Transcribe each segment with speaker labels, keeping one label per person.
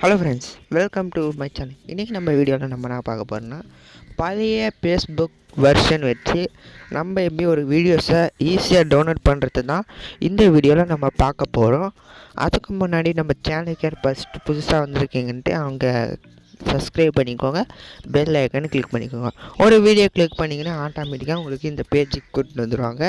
Speaker 1: Hello friends welcome to my channel இன்றைக்கி நம்ம வீடியோவில் நம்ம என்ன பார்க்க போகிறோம்னா பழைய ஃபேஸ்புக் வெர்ஷன் வச்சு நம்ம எப்படி ஒரு வீடியோஸை ஈஸியாக டவுன்லோட் பண்ணுறது தான் இந்த வீடியோவில் நம்ம பார்க்க போகிறோம் அதுக்கு முன்னாடி நம்ம சேனலுக்கு யார் ஃபஸ்ட்டு புதுசாக வந்திருக்கீங்கன்ட்டு அவங்க சப்ஸ்கிரைப் பண்ணிக்கோங்க. பெல் ஐக்கன் கிளிக் பண்ணிக்கோங்க. ஒரு வீடியோ கிளிக் பண்ணிங்கன்னா ஆட்டோமேட்டிக்காக உங்களுக்கு இந்த பேஜுக்கு கூட்டிட்டு வந்துடுவாங்க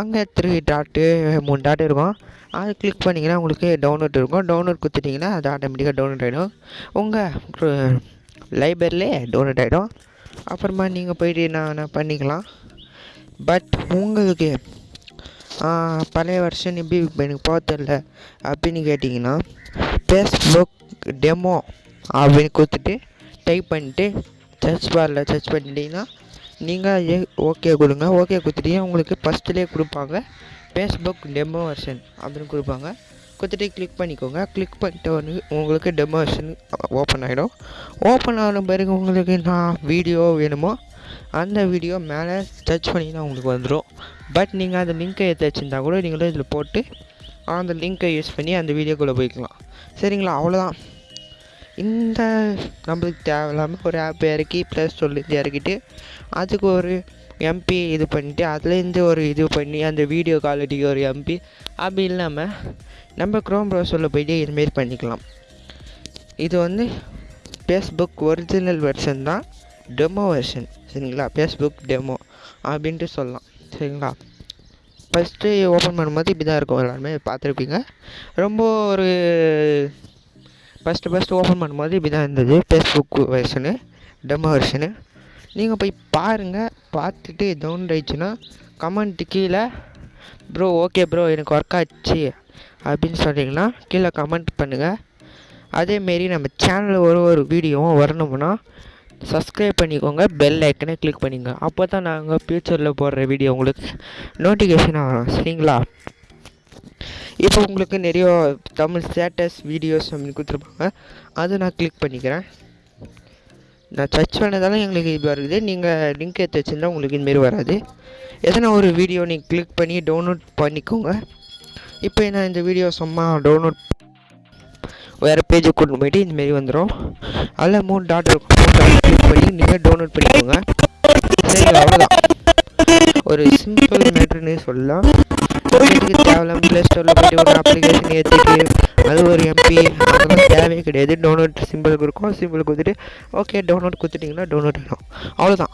Speaker 1: அங்கே த்ரீ டாட்டு மூணு டாட் இருக்கும். அது கிளிக் பண்ணிங்கன்னா உங்களுக்கு டவுன்லோட் இருக்கும். டவுன்லோட் கொடுத்துட்டிங்கன்னா அது ஆட்டோமேட்டிக்காக டவுன்லோட் ஆகிடும் உங்கள் லைப்ரரியிலே டவுன்லோட் ஆகிடும் அப்புறமா நீங்கள் போயிட்டு நான் பண்ணிக்கலாம். பட் உங்களுக்கு பழைய வருஷன் எப்படி இப்போ எனக்கு போக தெரில அப்படின்னு கேட்டிங்கன்னா ஃபேஸ்புக் டெமோ அப்படின்னு கொடுத்துட்டு டைப் பண்ணிட்டு சர்ச் பாரில் சர்ச் பண்ணிட்டீங்கன்னா நீங்கள் ஓகே கொடுங்க. ஓகே கொடுத்துட்டீங்க உங்களுக்கு ஃபஸ்ட்டுலேயே கொடுப்பாங்க. ஃபேஸ்புக் டெமோ வெர்ஷன் அப்படின்னு கொடுப்பாங்க. கொடுத்துட்டு கிளிக் பண்ணிக்கோங்க. கிளிக் பண்ணிட்டு வந்து உங்களுக்கு டெமோ வெர்ஷன் ஓப்பன் ஆகிடும் ஓப்பன் ஆன பிறகு உங்களுக்கு நான் வீடியோ வேணுமோ அந்த வீடியோ மேலே சர்ச் பண்ணிங்கன்னா உங்களுக்கு வந்துடும் பட் நீங்கள் அந்த லிங்க்கை எடுத்து வச்சுருந்தா கூட நீங்களும் இதில் போட்டு அந்த லிங்க்கை யூஸ் பண்ணி அந்த வீடியோக்குள்ளே போய்க்கலாம். சரிங்களா? அவ்வளோதான் இந்த நம்மளுக்கு தேவையில்லாமல் ஒரு ஆப் இறக்கி ப்ளஸ் ஸ்டோர்லேருந்து இறக்கிட்டு அதுக்கு ஒரு எம்பி இது பண்ணிட்டு அதுலேருந்து ஒரு இது பண்ணி அந்த வீடியோ குவாலிட்டிக்கு ஒரு எம்பி அப்படி இல்லாமல் நம்ம க்ரோம் ப்ரௌசரில் போய்ட்டு இதுமாரி பண்ணிக்கலாம். இது வந்து ஃபேஸ்புக் ஒரிஜினல் வெர்ஷன் தான் டெமோ வெர்ஷன் சரிங்களா? ஃபேஸ்புக் டெமோ அப்படின்ட்டு சொல்லலாம் சரிங்களா? ஃபஸ்ட்டு ஓப்பன் பண்ணும்போது இப்படி தான் இருக்கும் எல்லாருமே பார்த்துருப்பீங்க. ரொம்ப ஒரு ஃபஸ்ட்டு ஃபஸ்ட்டு ஓப்பன் பண்ணும்போது இப்படி தான் இருந்தது ஃபேஸ்புக் வெர்ஷனு டெமோ வெர்ஷனு நீங்கள் போய் பாருங்கள் பார்த்துட்டு டவுன்லோட் ஆயிடுச்சுன்னா கமெண்ட்டு கீழே ப்ரோ ஓகே ப்ரோ எனக்கு ஒர்க் ஆச்சு அப்படின்னு சொன்னீங்கன்னா கீழே கமெண்ட் பண்ணுங்கள் அதேமாரி நம்ம சேனலில் ஒரு ஒரு வீடியோவும் வரணும்னா சப்ஸ்கிரைப் பண்ணிக்கோங்க பெல் ஐக்கனை கிளிக் பண்ணிக்கோங்க. அப்போ தான் நாங்கள் ஃப்யூச்சரில் போடுற வீடியோ உங்களுக்கு நோட்டிஃபிகேஷன் ஆகும் சரிங்களா? இப்போ உங்களுக்கு நிறைய தமிழ் ஸ்டேட்டஸ் வீடியோஸ் அப்படின்னு கொடுத்துருப்பாங்க. அதை நான் கிளிக் பண்ணிக்கிறேன். நான் சர்ச் பண்ணதால எங்களுக்கு இது வருது. நீங்கள் லிங்க் எடுத்து வச்சுருந்தா உங்களுக்கு இதுமாரி வராது. எதனா ஒரு வீடியோ நீங்கள் கிளிக் பண்ணி டவுன்லோட் பண்ணிக்கோங்க. இப்போ நான் இந்த வீடியோ சும்மா டவுன்லோட் வேறு பேஜுக்கு கொண்டு போயிட்டு இந்தமாரி வந்துடும் அதில் மூணு டாட் இருக்கும். கிளிக் பண்ணி நீங்கள் டவுன்லோட் பண்ணிக்கோங்க. அவ்வளோதான் ஒரு சிம்பிள் மேட்ருன்னு சொல்லலாம். தேவையில்லாம ப்ளே ஸ்டோரில் போய்ட்டு ஒரு அப்ளிகேஷன் ஏற்றிட்டு அது ஒரு எம்பி அதெல்லாம் தேவையே கிடையாது. டவுன்லோட் சிம்பிள் இருக்கும் சிம்பிள் கொடுத்துட்டு ஓகே டவுன்லோட் கொடுத்துட்டிங்கன்னா டவுன்லோட் ஆகிடும் அவ்வளோதான்